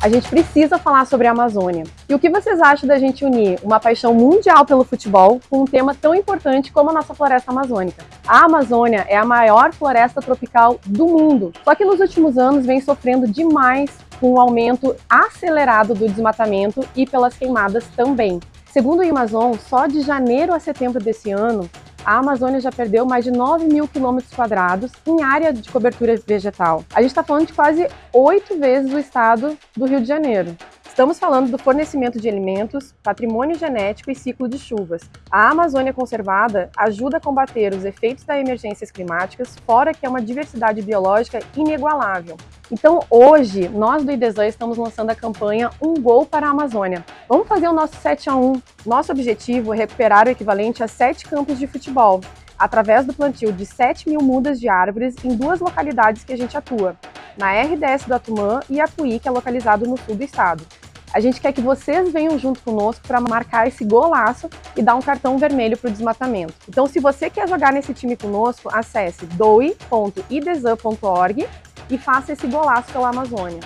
A gente precisa falar sobre a Amazônia. E o que vocês acham da gente unir uma paixão mundial pelo futebol com um tema tão importante como a nossa floresta amazônica? A Amazônia é a maior floresta tropical do mundo, só que nos últimos anos vem sofrendo demais com o aumento acelerado do desmatamento e pelas queimadas também. Segundo o Amazon, só de janeiro a setembro desse ano, a Amazônia já perdeu mais de 9 mil quilômetros quadrados em área de cobertura vegetal. A gente está falando de quase oito vezes o estado do Rio de Janeiro. Estamos falando do fornecimento de alimentos, patrimônio genético e ciclo de chuvas. A Amazônia conservada ajuda a combater os efeitos das emergências climáticas, fora que é uma diversidade biológica inigualável. Então hoje, nós do IDESAN estamos lançando a campanha Um Gol para a Amazônia. Vamos fazer o nosso 7 a 1. Nosso objetivo é recuperar o equivalente a sete campos de futebol, através do plantio de 7 mil mudas de árvores em duas localidades que a gente atua, na RDS do Atumã e Apuí, que é localizado no sul do estado. A gente quer que vocês venham junto conosco para marcar esse golaço e dar um cartão vermelho para o desmatamento. Então, se você quer jogar nesse time conosco, acesse doe.idesan.org e faça esse golaço pela Amazônia.